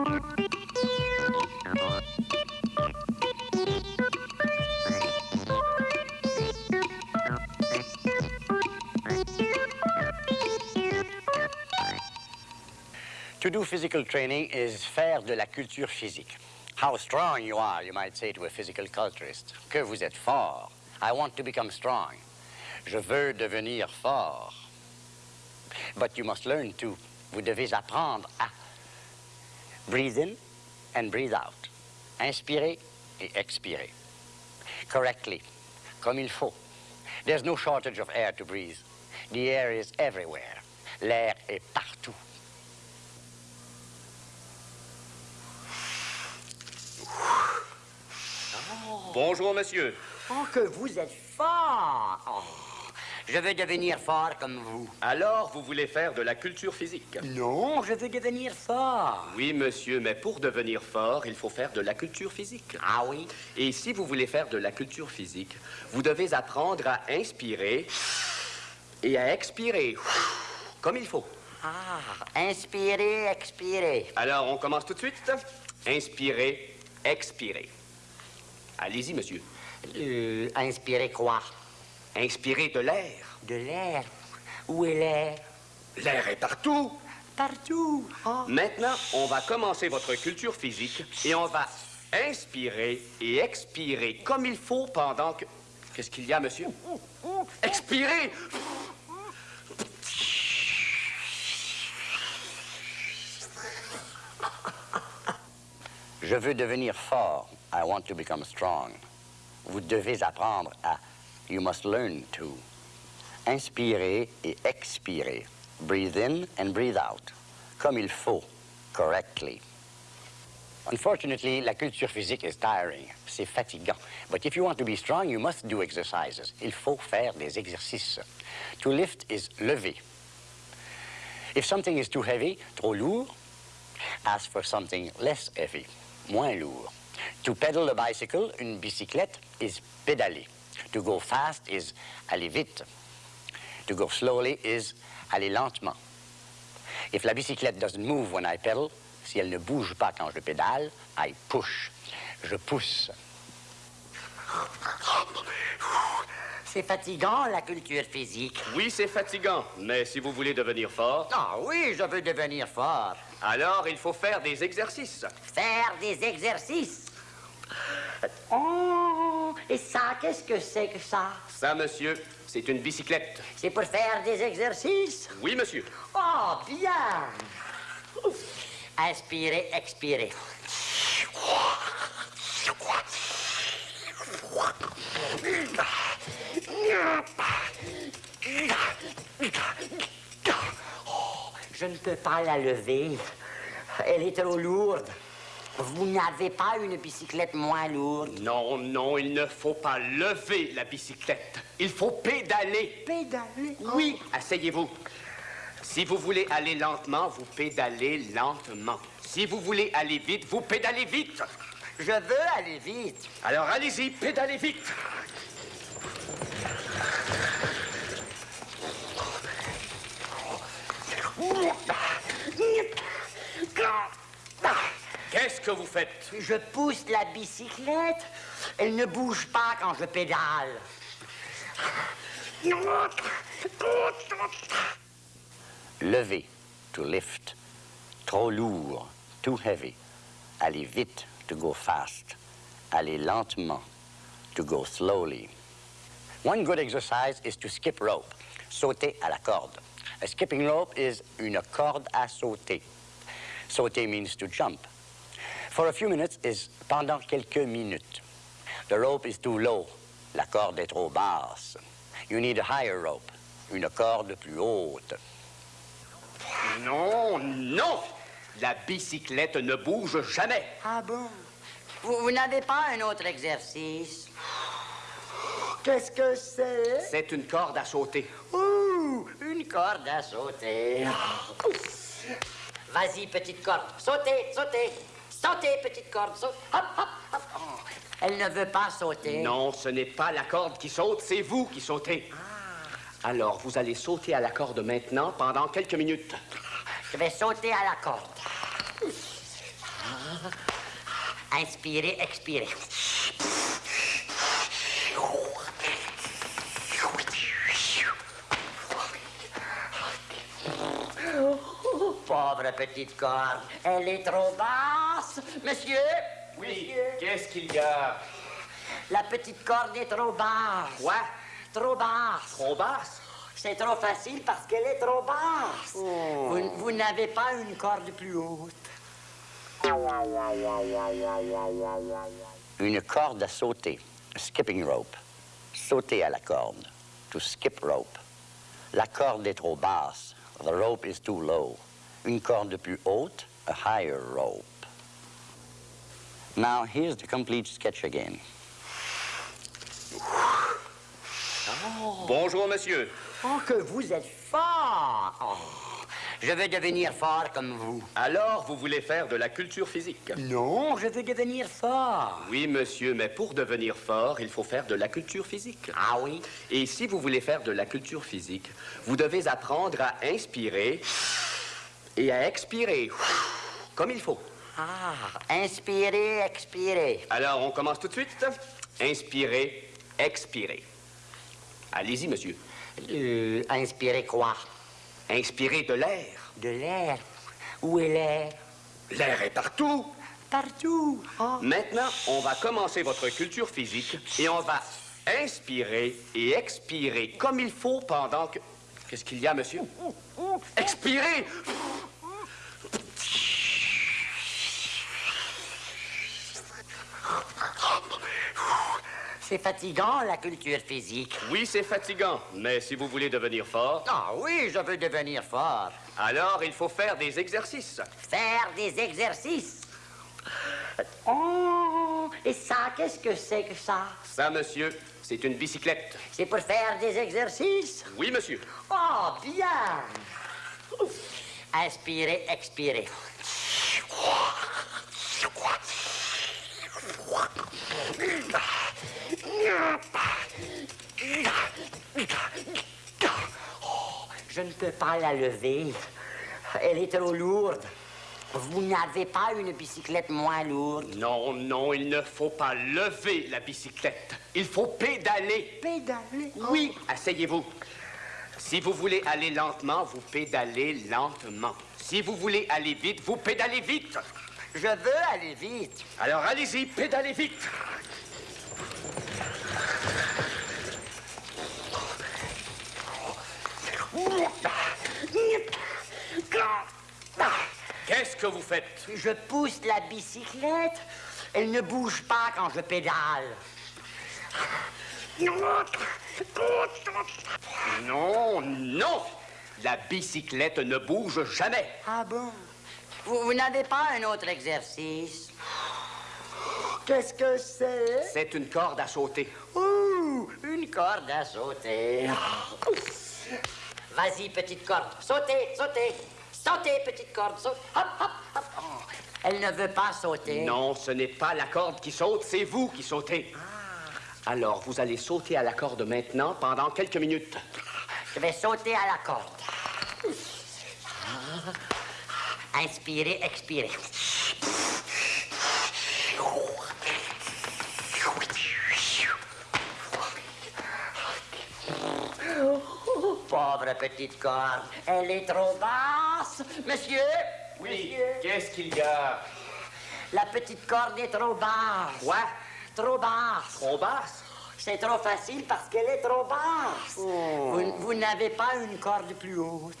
To do physical training is faire de la culture physique. How strong you are, you might say to a physical culturist. Que vous êtes fort. I want to become strong. Je veux devenir fort. But you must learn to. Vous devez apprendre à breathe in and breathe out. Inspirer et expirer. Correctly, comme il faut. There's no shortage of air to breathe. The air is everywhere. L'air est partout. Bonjour, monsieur. Oh, que vous êtes fort! Oh, je veux devenir fort comme vous. Alors, vous voulez faire de la culture physique? Non, je veux devenir fort. Oui, monsieur, mais pour devenir fort, il faut faire de la culture physique. Ah oui? Et si vous voulez faire de la culture physique, vous devez apprendre à inspirer et à expirer comme il faut. Ah, inspirer, expirer. Alors, on commence tout de suite. Inspirer, expirer. Allez-y, monsieur. Euh, inspirer quoi? Inspirer de l'air. De l'air. Où est l'air? L'air est partout. Partout. Oh. Maintenant, on va commencer votre culture physique et on va inspirer et expirer comme il faut pendant que... Qu'est-ce qu'il y a, monsieur? Expirer! Je veux devenir fort. I want to become strong. Vous devez apprendre à. You must learn to. Inspirer et expirer. Breathe in and breathe out. Comme il faut. Correctly. Unfortunately, la culture physique is tiring. C'est fatigant. But if you want to be strong, you must do exercises. Il faut faire des exercices. To lift is lever. If something is too heavy, trop lourd, ask for something less heavy, moins lourd. To pedal a bicycle, une bicyclette, is pédaler. To go fast is aller vite. To go slowly is aller lentement. If la bicyclette doesn't move when I pedal, si elle ne bouge pas quand je pédale, I push. Je pousse. C'est fatigant, la culture physique. Oui, c'est fatigant, mais si vous voulez devenir fort, Ah oui, je veux devenir fort. alors il faut faire des exercices. Faire des exercices. Oh, et ça, qu'est-ce que c'est que ça? Ça, monsieur, c'est une bicyclette. C'est pour faire des exercices? Oui, monsieur. Oh, bien! Inspirez, expirez. Je ne peux pas la lever. Elle est trop lourde. Vous n'avez pas une bicyclette moins lourde? Non, non, il ne faut pas lever la bicyclette. Il faut pédaler. Pédaler? Oui, asseyez-vous. Si vous voulez aller lentement, vous pédalez lentement. Si vous voulez aller vite, vous pédalez vite. Je veux aller vite. Alors allez-y, pédalez vite. Qu'est-ce que vous faites Je pousse la bicyclette. Elle ne bouge pas quand je pédale. Lever, to lift. Trop lourd, too heavy. Aller vite, to go fast. Aller lentement, to go slowly. One good exercise is to skip rope, sauter à la corde. A skipping rope is une corde à sauter. Sauter means to jump. For a few minutes is pendant quelques minutes. The rope is too low. La corde est trop basse. You need a higher rope. Une corde plus haute. Non, non La bicyclette ne bouge jamais. Ah bon? Vous, vous n'avez pas un autre exercice? Qu'est-ce que c'est? C'est une corde à sauter. Ouh, une corde à sauter. Vas-y, petite corde. Sautez, sautez. Sautez, petite corde. Saute. Hop, hop, hop. Oh, Elle ne veut pas sauter. Non, ce n'est pas la corde qui saute, c'est vous qui sautez. Alors, vous allez sauter à la corde maintenant pendant quelques minutes. Je vais sauter à la corde. Inspirez, expirez. Pauvre petite corde, elle est trop basse. Monsieur Oui, qu'est-ce qu'il y a? La petite corde est trop basse. Quoi? Trop basse. Trop basse? C'est trop facile parce qu'elle est trop basse. Vous, vous n'avez pas une corde plus haute. Une corde à sauter. A skipping rope. Sauter à la corde. To skip rope. La corde est trop basse. The rope is too low. Une corde plus haute. A higher rope. Now, here's the complete sketch again. Bonjour, monsieur. Oh, que vous êtes fort! Oh, je veux devenir fort comme vous. Alors, vous voulez faire de la culture physique? Non, je veux devenir fort. Oui, monsieur, mais pour devenir fort, il faut faire de la culture physique. Ah oui? Et si vous voulez faire de la culture physique, vous devez apprendre à inspirer et à expirer comme il faut. Ah, inspirez, expirez. Alors, on commence tout de suite. Inspirez, expirez. Allez-y, monsieur. Euh, inspirez quoi? Inspirez de l'air. De l'air? Où est l'air? L'air est partout. Partout. Ah. Maintenant, on va commencer votre culture physique et on va inspirer et expirer comme il faut pendant que... Qu'est-ce qu'il y a, monsieur? Expirez! C'est fatigant, la culture physique. Oui, c'est fatigant, mais si vous voulez devenir fort, Ah oui, je veux devenir fort. alors il faut faire des exercices. Faire des exercices. Oh, et ça, qu'est-ce que c'est que ça? Ça, monsieur, c'est une bicyclette. C'est pour faire des exercices? Oui, monsieur. Oh, bien. Inspirez, expirez. Oh, Je ne peux pas la lever. Elle est trop lourde. Vous n'avez pas une bicyclette moins lourde? Non, non, il ne faut pas lever la bicyclette. Il faut pédaler. Pédaler? Oui, asseyez-vous. Si vous voulez aller lentement, vous pédalez lentement. Si vous voulez aller vite, vous pédalez vite. Je veux aller vite. Alors allez-y, pédalez vite. Qu'est-ce que vous faites? Je pousse la bicyclette. Elle ne bouge pas quand je pédale. Non, non. La bicyclette ne bouge jamais. Ah bon? Vous, vous n'avez pas un autre exercice? Qu'est-ce que c'est? C'est une corde à sauter. Ouh, une corde à sauter. Vas-y, petite corde. Sautez, sautez. Sautez, petite corde. Saute. Hop, hop, hop. Oh, Elle ne veut pas sauter. Non, ce n'est pas la corde qui saute, c'est vous qui sautez. Alors, vous allez sauter à la corde maintenant pendant quelques minutes. Je vais sauter à la corde. Inspirez, expirez. Pauvre petite corde, elle est trop basse. Monsieur Monsieur qu'est-ce qu'il y a? La petite corde est trop basse. Quoi? Trop basse. Trop basse? C'est trop facile parce qu'elle est trop basse. Vous, vous n'avez pas une corde plus haute.